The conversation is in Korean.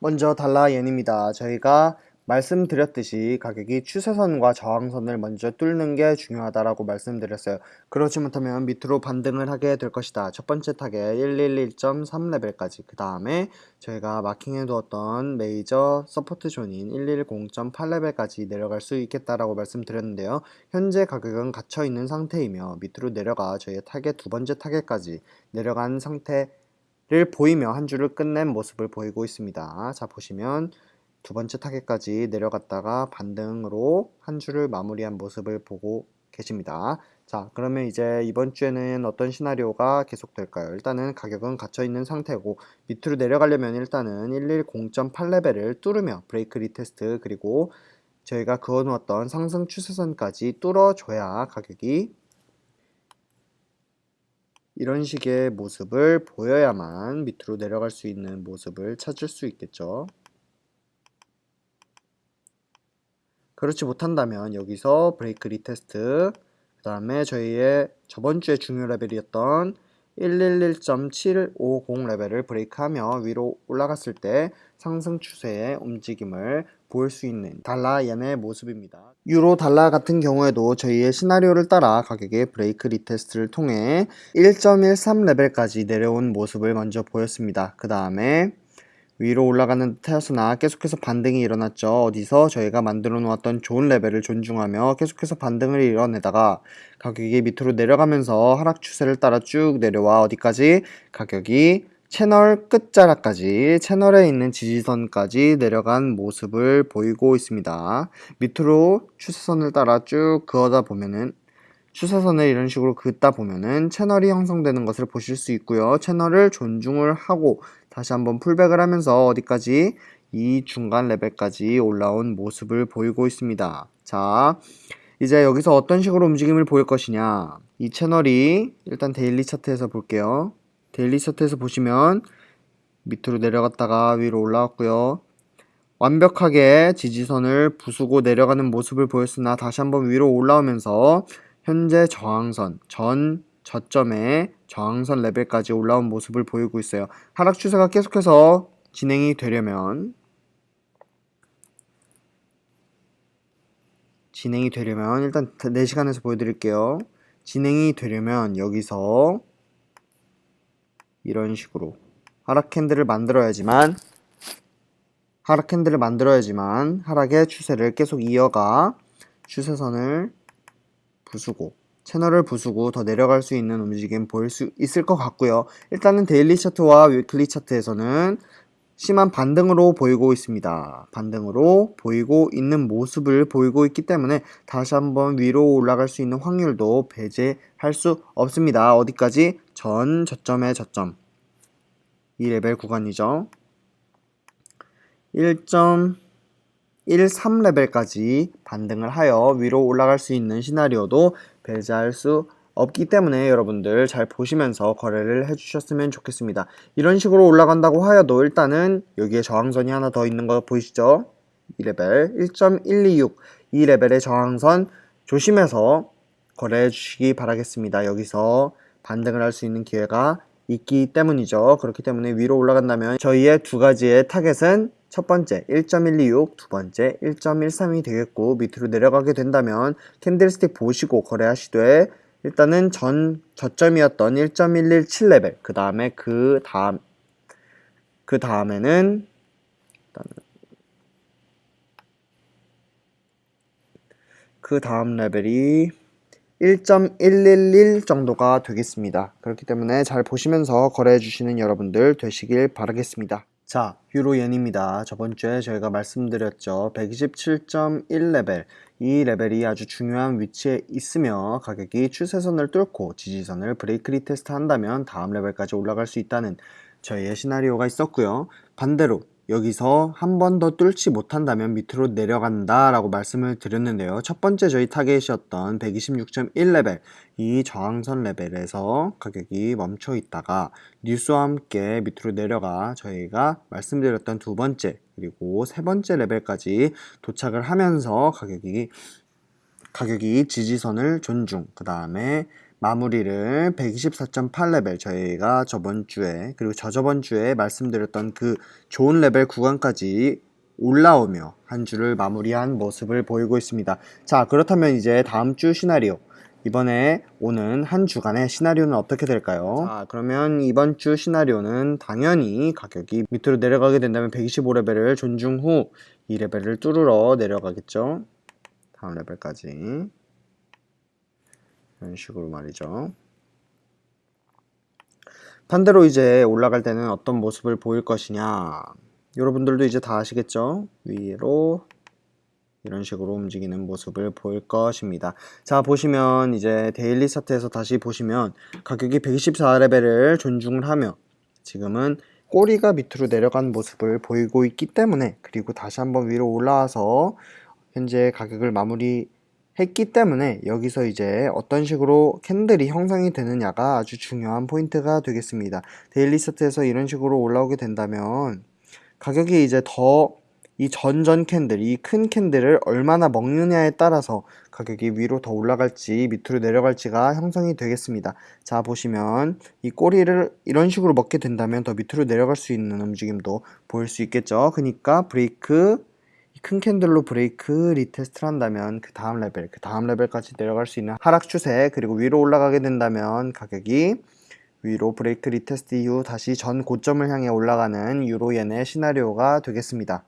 먼저 달러 옌입니다. 저희가 말씀드렸듯이 가격이 추세선과 저항선을 먼저 뚫는 게 중요하다라고 말씀드렸어요. 그렇지 못하면 밑으로 반등을 하게 될 것이다. 첫 번째 타겟 111.3레벨까지 그 다음에 저희가 마킹해 두었던 major support zone인 110.8레벨까지 내려갈 수 있겠다라고 말씀드렸는데요. 현재 가격은 갇혀 있는 상태이며 밑으로 내려가 저희의 타겟 두 번째 타겟까지 내려간 상태 를 보이며 한 주를 끝낸 모습을 보이고 있습니다. 자 보시면 두 번째 타겟까지 내려갔다가 반등으로 한 주를 마무리한 모습을 보고 계십니다. 자 그러면 이제 이번 주에는 어떤 시나리오가 계속될까요? 일단은 가격은 갇혀 있는 상태고 밑으로 내려가려면 일단은 110.8레벨을 뚫으며 break retest 그리고 저희가 그어놓았던 상승 추세선까지 뚫어줘야 가격이 이런 식의 모습을 보여야만 밑으로 내려갈 수 있는 모습을 찾을 수 있겠죠. 그렇지 못한다면 여기서 break retest 그 다음에 저희의 저번 주에 중요 레벨이었던 111.750 레벨을 break하며 위로 올라갔을 때 상승 추세의 움직임을 보일 수 있는 달러 옌의 모습입니다. 유로 달러 같은 경우에도 저희의 시나리오를 따라 가격의 break retest를 통해 1.13 레벨까지 내려온 모습을 먼저 보였습니다. 그 다음에 위로 올라가는 듯 하였으나 계속해서 반등이 일어났죠. 어디서 저희가 만들어 놓았던 좋은 레벨을 존중하며 계속해서 반등을 이뤄내다가 가격이 밑으로 내려가면서 하락 추세를 따라 쭉 내려와 어디까지 가격이 채널 끝자락까지 채널에 있는 지지선까지 내려간 모습을 보이고 있습니다. 밑으로 추세선을 따라 쭉 그어다 보면은 추세선을 이런 식으로 긋다 보면은 채널이 형성되는 것을 보실 수 있고요. 채널을 존중을 하고 다시 한번 pullback을 하면서 어디까지 이 중간 레벨까지 올라온 모습을 보이고 있습니다. 자, 이제 여기서 어떤 식으로 움직임을 보일 것이냐. 이 채널이 일단 daily 차트에서 볼게요. daily 차트에서 보시면 밑으로 내려갔다가 위로 올라왔고요. 완벽하게 지지선을 부수고 내려가는 모습을 보였으나 다시 한번 위로 올라오면서 현재 저항선 전 저점에 저항선 레벨까지 올라온 모습을 보이고 있어요. 하락 추세가 계속해서 진행이 되려면 진행이 되려면 일단 4시간에서 보여드릴게요. 진행이 되려면 여기서 이런 식으로 하락 캔들을 만들어야지만 하락 캔들을 만들어야지만 하락의 추세를 계속 이어가 추세선을 부수고 채널을 부수고 더 내려갈 수 있는 움직임 보일 수 있을 것 같고요. 일단은 daily 차트와 weekly 차트에서는 심한 반등으로 보이고 있습니다. 반등으로 보이고 있는 모습을 보이고 있기 때문에 다시 한번 위로 올라갈 수 있는 확률도 배제할 수 없습니다. 어디까지? 전 저점의 저점. 이 레벨 구간이죠. 1.13레벨까지 반등을 하여 위로 올라갈 수 있는 시나리오도 배제할 수 없기 때문에 여러분들 잘 보시면서 거래를 해주셨으면 좋겠습니다. 이런 식으로 올라간다고 하여도 일단은 여기에 저항선이 하나 더 있는 거 보이시죠? 이 레벨 1.126 이 레벨의 저항선 조심해서 거래해 주시기 바라겠습니다. 여기서 반등을 할 수 있는 기회가 있기 때문이죠. 그렇기 때문에 위로 올라간다면 저희의 두 가지의 타겟은 첫 번째 1.126, 두 번째 1.13이 되겠고 밑으로 내려가게 된다면 candlestick 보시고 거래하시되 일단은 전 저점이었던 1.117레벨 그 다음에 그 다음 그 다음에는 그 다음 레벨이 1.111 정도가 되겠습니다. 그렇기 때문에 잘 보시면서 거래해 주시는 여러분들 되시길 바라겠습니다. 자, 유로옌입니다. 저번 주에 저희가 말씀드렸죠. 127.1레벨. 이 레벨이 아주 중요한 위치에 있으며 가격이 추세선을 뚫고 지지선을 break retest 한다면 다음 레벨까지 올라갈 수 있다는 저희의 시나리오가 있었고요. 반대로 여기서 한 번 더 뚫지 못한다면 밑으로 내려간다 라고 말씀을 드렸는데요. 첫 번째 저희 타겟이었던 126.1레벨 이 저항선 레벨에서 가격이 멈춰 있다가 뉴스와 함께 밑으로 내려가 저희가 말씀드렸던 두 번째 그리고 세 번째 레벨까지 도착을 하면서 가격이 가격이 지지선을 존중, 그 다음에 마무리를 124.8레벨 저희가 저번 주에 그리고 저저번 주에 말씀드렸던 그 좋은 레벨 구간까지 올라오며 한 주를 마무리한 모습을 보이고 있습니다. 자 그렇다면 이제 다음 주 시나리오 이번에 오는 한 주간의 시나리오는 어떻게 될까요? 자 그러면 이번 주 시나리오는 당연히 가격이 밑으로 내려가게 된다면 125레벨을 존중 후이 레벨을 뚫으러 내려가겠죠. 다음 레벨까지 이런 식으로 말이죠. 반대로 이제 올라갈 때는 어떤 모습을 보일 것이냐 여러분들도 이제 다 아시겠죠? 위로 이런 식으로 움직이는 모습을 보일 것입니다. 자 보시면 이제 daily 차트에서 다시 보시면 가격이 124레벨을 존중을 하며 지금은 꼬리가 밑으로 내려간 모습을 보이고 있기 때문에 그리고 다시 한번 위로 올라와서 현재 가격을 마무리 했기 때문에 여기서 이제 어떤 식으로 candle이 형성이 되느냐가 아주 중요한 포인트가 되겠습니다. daily 차트에서 이런 식으로 올라오게 된다면 가격이 이제 더 이 전전 candle, 이 큰 candle을 얼마나 먹느냐에 따라서 가격이 위로 더 올라갈지 밑으로 내려갈지가 형성이 되겠습니다. 자 보시면 이 꼬리를 이런 식으로 먹게 된다면 더 밑으로 내려갈 수 있는 움직임도 보일 수 있겠죠. 그러니까 브레이크 큰 candle로 break retest를 한다면 그 다음 레벨, 그 다음 레벨까지 내려갈 수 있는 하락 추세 그리고 위로 올라가게 된다면 가격이 위로 브레이크 리테스트 이후 다시 전 고점을 향해 올라가는 유로엔의 시나리오가 되겠습니다.